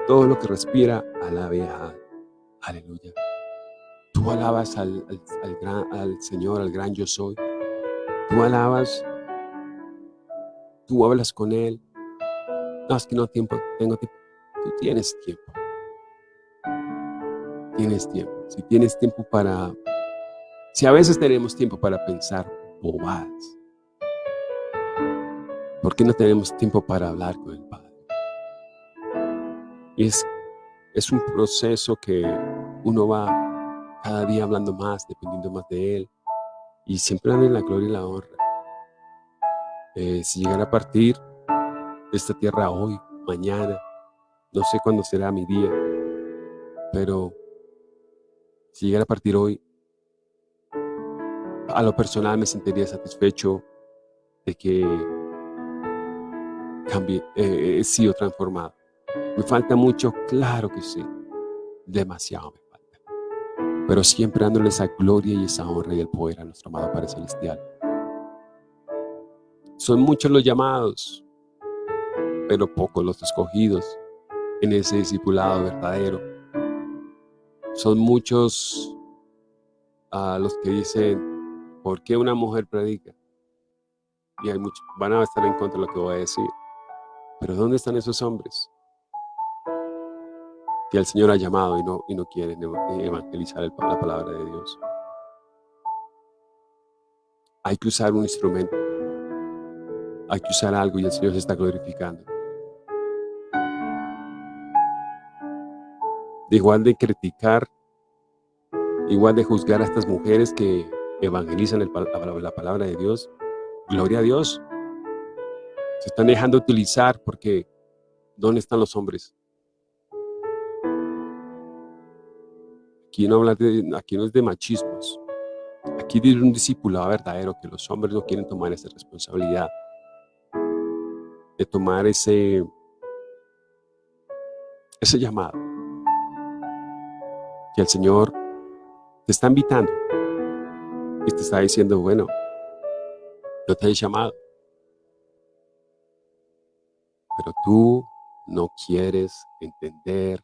Todo lo que respira, alabe a Aleluya. Tú alabas al, gran, al Señor, al gran yo soy. Tú alabas, tú hablas con Él. No, es que no tiempo, tengo tiempo. Tú tienes tiempo. Tienes tiempo. Si tienes tiempo para... Si a veces tenemos tiempo para pensar bobadas, ¿por qué no tenemos tiempo para hablar con el Padre? Es, es un proceso que uno va cada día hablando más, dependiendo más de Él, y siempre en la gloria y la honra. Eh, si llegara a partir de esta tierra hoy, mañana, no sé cuándo será mi día, pero si llegara a partir hoy, a lo personal me sentiría satisfecho de que cambie, eh, he sido transformado. ¿Me falta mucho? Claro que sí. Demasiado me falta. Pero siempre dándole esa gloria y esa honra y el poder a nuestro amado Padre Celestial. Son muchos los llamados, pero pocos los escogidos en ese discipulado verdadero. Son muchos a los que dicen, ¿por qué una mujer predica? Y hay muchos, van a estar en contra de lo que voy a decir. Pero ¿dónde están esos hombres? que el Señor ha llamado y no, y no quieren evangelizar la palabra de Dios. Hay que usar un instrumento. Hay que usar algo y el Señor se está glorificando. De igual de criticar, igual de juzgar a estas mujeres que evangelizan la palabra de Dios, gloria a Dios. Se están dejando utilizar porque ¿dónde están los hombres? Aquí no, habla de, aquí es de machismos. Aquí dice un discipulado verdadero que los hombres no quieren tomar esa responsabilidad de tomar ese, ese llamado que el Señor te está invitando y te está diciendo, bueno, yo te he llamado, pero tú no quieres entender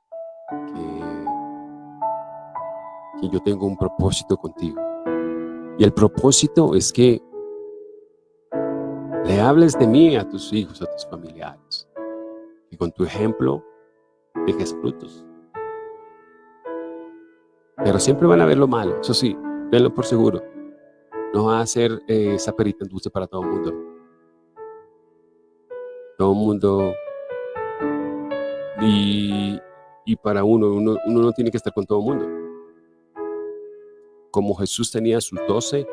que yo tengo un propósito contigo. Y el propósito es que le hables de mí a tus hijos, a tus familiares. Y con tu ejemplo dejes frutos. Pero siempre van a ver lo malo, eso sí, denlo por seguro. No va a ser eh, esa perita en dulce para todo el mundo. Todo el mundo. Y, y para uno, uno, uno no tiene que estar con todo el mundo como Jesús tenía sus doce,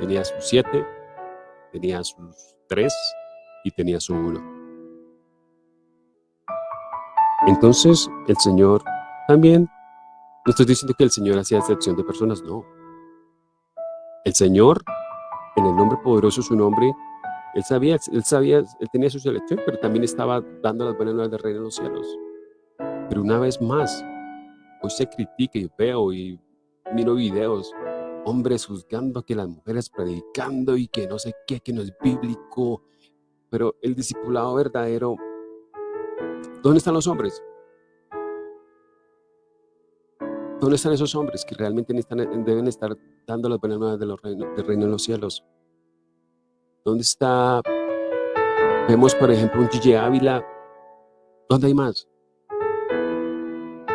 tenía sus siete, tenía sus tres y tenía su uno. Entonces el Señor también, no estoy diciendo que el Señor hacía excepción de personas, no. El Señor, en el nombre poderoso de su nombre, él sabía, él sabía, él tenía su selección, pero también estaba dando las buenas nuevas del reino de los cielos. Pero una vez más, hoy se critica y veo y miro videos, hombres juzgando que las mujeres predicando y que no sé qué, que no es bíblico. Pero el discipulado verdadero, ¿dónde están los hombres? ¿Dónde están esos hombres que realmente deben estar dando las buenas nuevas de los del reino de los cielos? ¿Dónde está? Vemos, por ejemplo, un Gigi Ávila. ¿Dónde hay más?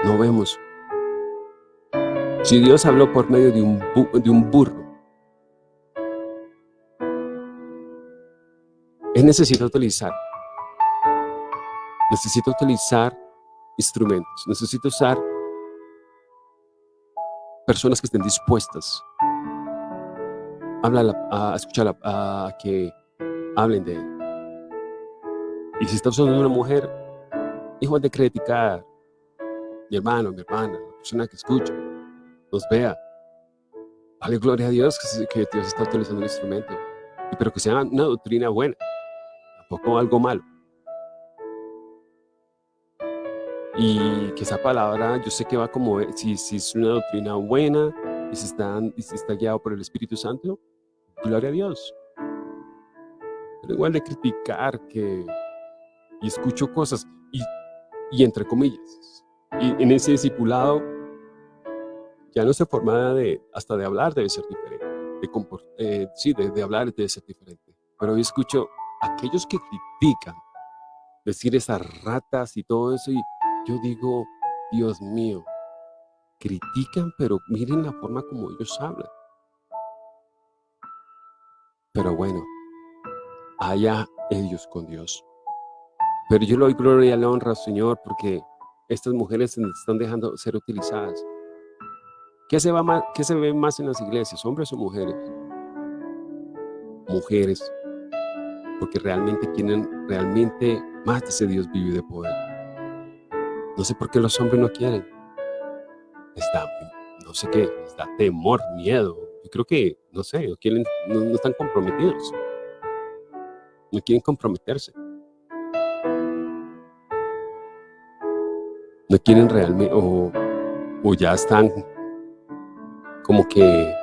No vemos. Si Dios habló por medio de un, de un burro, Él necesita utilizar, necesita utilizar instrumentos, necesita usar personas que estén dispuestas a, escuchar a, que hablen de Él. Y si está usando una mujer, igual de criticar, mi hermano, mi hermana, la persona que escucha, nos vea. Vale, gloria a Dios que, Dios está utilizando el instrumento. Pero que sea una doctrina buena, tampoco algo malo. Y que esa palabra, yo sé que va como, si, si es una doctrina buena y si, está, y si está guiado por el Espíritu Santo, gloria a Dios. Pero igual de criticar que, y escucho cosas, y, y entre comillas, y en ese discipulado ya nuestra forma de, hasta de hablar debe ser diferente. de, sí, de, de hablar de ser diferente. Pero yo escucho aquellos que critican, decir esas ratas y todo eso, y yo digo, Dios mío, critican, pero miren la forma como ellos hablan. Pero bueno, allá ellos con Dios. Pero yo le doy gloria y la honra, Señor, porque estas mujeres se están dejando ser utilizadas. ¿Qué se, va más, ¿Qué se ve más en las iglesias, hombres o mujeres? Mujeres, porque realmente quieren, realmente más de ese Dios vive de poder. No sé por qué los hombres no quieren. Está, no sé qué, está temor, miedo. Yo creo que, no sé, no, quieren, no, están comprometidos. No quieren comprometerse. No quieren realmente, o, o ya están como que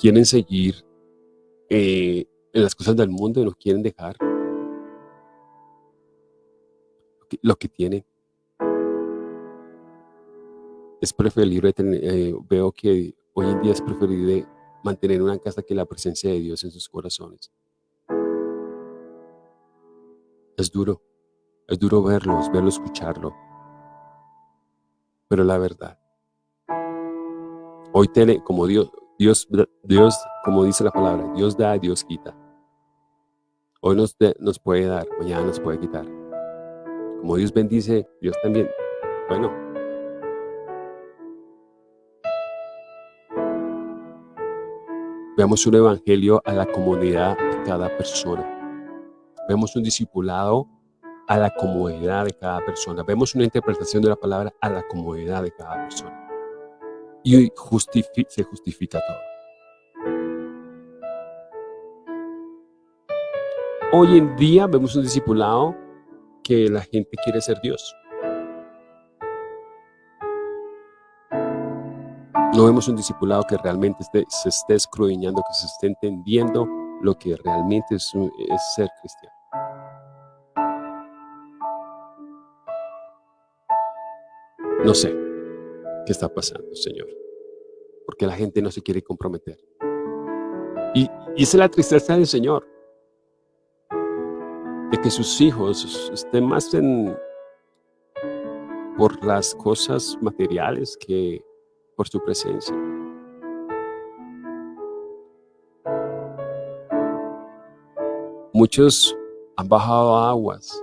quieren seguir eh, en las cosas del mundo y no quieren dejar lo que tienen. Es preferible, tener, eh, veo que hoy en día es preferible mantener una casa que la presencia de Dios en sus corazones. Es duro, es duro verlos, verlo, escucharlo. Pero la verdad, hoy tiene, como Dios, Dios, Dios, como dice la palabra, Dios da, Dios quita. Hoy nos, nos puede dar, mañana nos puede quitar. Como Dios bendice, Dios también. Bueno. Veamos un evangelio a la comunidad de cada persona. Vemos un discipulado a la comodidad de cada persona. Vemos una interpretación de la palabra a la comodidad de cada persona. Y se justifica todo. Hoy en día vemos un discipulado que la gente quiere ser Dios. No vemos un discipulado que realmente se esté escrudiñando, que se esté entendiendo lo que realmente es, ser cristiano. No sé qué está pasando, Señor, porque la gente no se quiere comprometer. Y, y esa es la tristeza del Señor de que sus hijos estén más en, por las cosas materiales que por su presencia. Muchos han bajado aguas,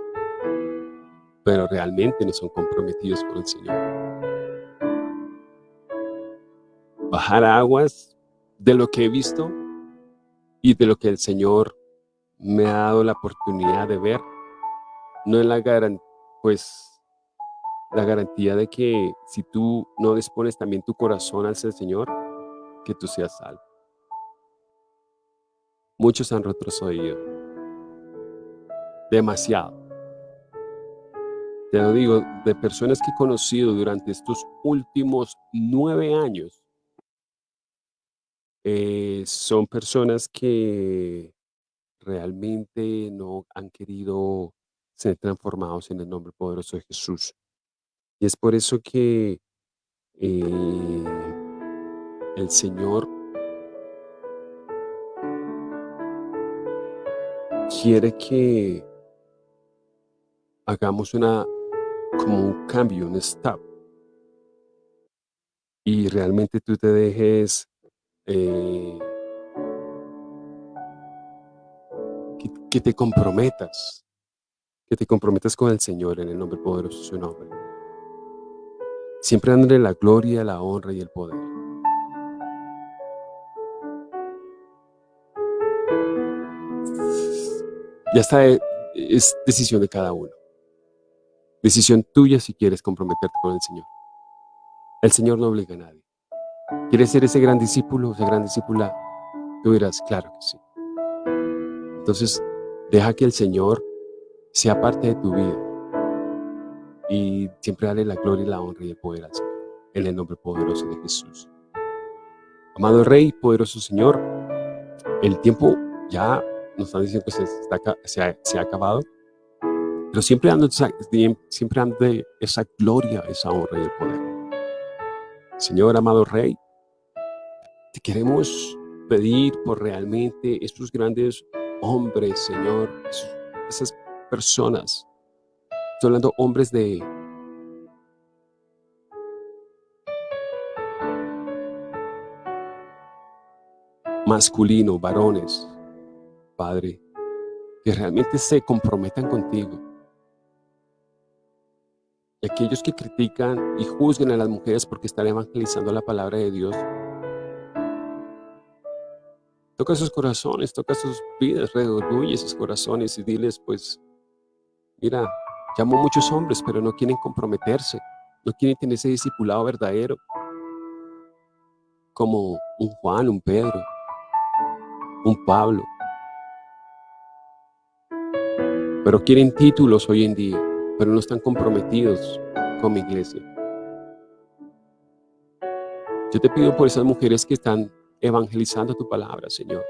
pero realmente no son comprometidos con el Señor. Bajar aguas de lo que he visto y de lo que el Señor me ha dado la oportunidad de ver, no es la garantía, pues, la garantía de que si tú no dispones también tu corazón al Señor, que tú seas salvo. Muchos han retrocedido. Demasiado. Te lo digo, de personas que he conocido durante estos últimos nueve años, eh, son personas que realmente no han querido ser transformados en el nombre poderoso de Jesús. Y es por eso que eh, el Señor quiere que hagamos una como un cambio, un stop. Y realmente tú te dejes eh, que te comprometas, que te comprometas con el Señor en el nombre poderoso de su nombre. Siempre dándole la gloria, la honra y el poder. Ya está, eh, es decisión de cada uno. Decisión tuya si quieres comprometerte con el Señor. El Señor no obliga a nadie. ¿Quieres ser ese gran discípulo, esa gran discípula? Tú dirás, claro que sí. Entonces, Deja que el Señor sea parte de tu vida. Y siempre dale la gloria y la honra y el poder al Señor. En el nombre poderoso de Jesús. Amado Rey, poderoso Señor, el tiempo ya nos están diciendo que se, ha, acabado. Pero siempre dando, siempre dando esa gloria, esa honra y el poder. Señor, amado Rey, Te queremos pedir por realmente estos grandes hombres, Señor, esas personas. Estoy hablando hombres de masculino, varones, Padre, que realmente se comprometan contigo. Y aquellos que critican y juzguen a las mujeres porque están evangelizando la palabra de Dios, toca sus corazones, toca sus vidas, redarguye esos corazones y diles, pues, mira, llamo a muchos hombres, pero no quieren comprometerse, no quieren tener ese discipulado verdadero, como un Juan, un Pedro, un Pablo. Pero quieren títulos hoy en día, pero no están comprometidos con mi iglesia. Yo te pido por esas mujeres que están evangelizando tu palabra, Señor.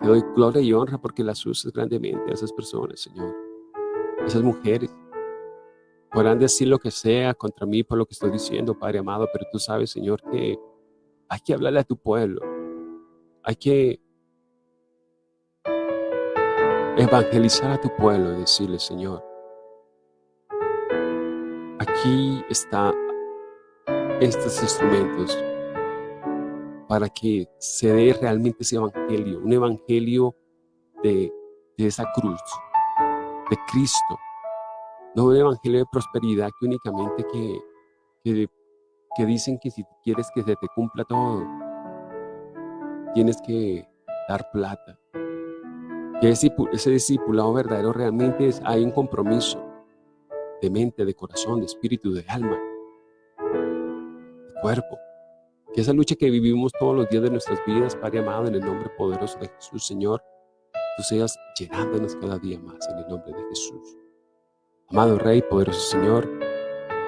Te doy gloria y honra porque las usas grandemente a esas personas, Señor. Esas mujeres podrán decir lo que sea contra mí por lo que estoy diciendo, Padre amado, pero tú sabes, Señor, que hay que hablarle a tu pueblo. Hay que evangelizar a tu pueblo y decirle, Señor, aquí están estos instrumentos para que se dé realmente ese evangelio, un evangelio de, esa cruz, de Cristo, no un evangelio de prosperidad que únicamente que, que, dicen que si quieres que se te cumpla todo, tienes que dar plata, que ese, ese discipulado verdadero realmente es, hay un compromiso de mente, de corazón, de espíritu, de alma, de cuerpo. Que esa lucha que vivimos todos los días de nuestras vidas, Padre amado, en el nombre poderoso de Jesús, Señor, seas llenándonos cada día más en el nombre de Jesús. Amado Rey, poderoso Señor,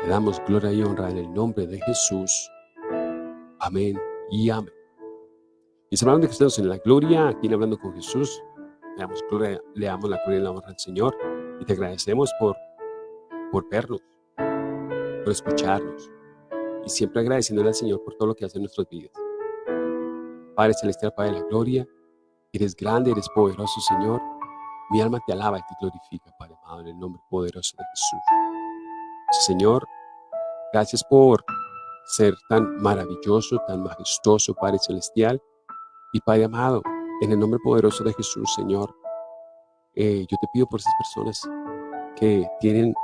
te damos gloria y honra en el nombre de Jesús. Amén y amén. Mis hermanos de Cristo en la gloria, aquí Hablando con Jesús, le damos, gloria, le damos la gloria y la honra al Señor y te agradecemos por, por vernos, por escucharnos y siempre agradeciéndole al Señor por todo lo que hace en nuestras vidas. Padre Celestial, Padre de la gloria, eres grande, eres poderoso, Señor. Mi alma te alaba y te glorifica, Padre amado, en el nombre poderoso de Jesús. Señor, gracias por ser tan maravilloso, tan majestuoso, Padre Celestial. Y Padre amado, en el nombre poderoso de Jesús, Señor, eh, yo te pido por esas personas que tienen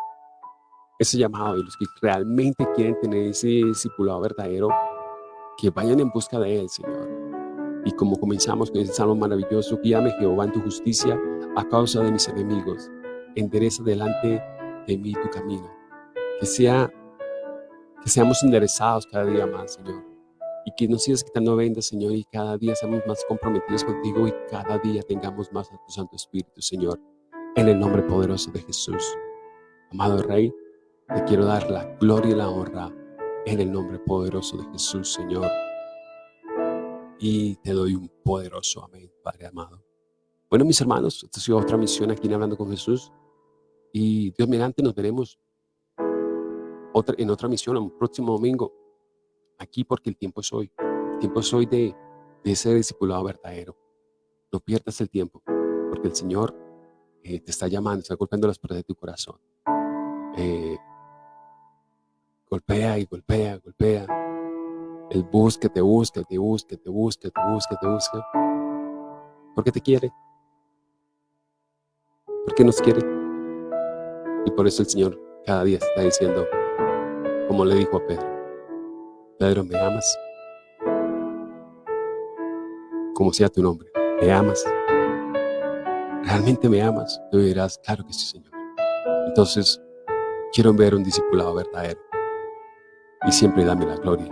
ese llamado y los que realmente quieren tener ese discipulado verdadero, que vayan en busca de Él, Señor. Y como comenzamos con ese salmo maravilloso, guíame Jehová en tu justicia a causa de mis enemigos. Endereza delante de mí tu camino. Que sea, que seamos enderezados cada día más, Señor y que nos sigas quitando vendas, Señor, y cada día seamos más comprometidos contigo y cada día tengamos más a tu Santo Espíritu, Señor, en el nombre poderoso de Jesús. Amado Rey, te quiero dar la gloria y la honra en el nombre poderoso de Jesús, Señor. Y te doy un poderoso amén, Padre amado. Bueno, mis hermanos, esta ha sido otra misión aquí en Hablando con Jesús. Y Dios mediante nos veremos otra, en otra misión, un próximo domingo aquí porque el tiempo es hoy. El tiempo es hoy de, de ser discipulado verdadero. No pierdas el tiempo, porque el Señor eh, te está llamando, está golpeando las puertas de tu corazón. Eh, golpea y golpea, golpea. Él busca, te busca, te busca, te busca, te busca, te busca. Porque te quiere. Porque nos quiere. Y por eso el Señor cada día está diciendo, como le dijo a Pedro, Pedro, ¿me amas? Como sea tu nombre, ¿me amas? ¿Realmente me amas? Tú dirás, claro que sí, Señor. Entonces, quiero ver un discipulado verdadero. Y siempre dame la gloria,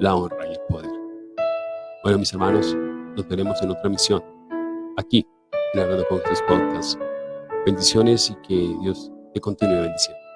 la honra y el poder. Bueno, mis hermanos, nos veremos en otra misión. Aquí, en Hablando con Jesús Podcast. Bendiciones y que Dios te continúe bendiciendo.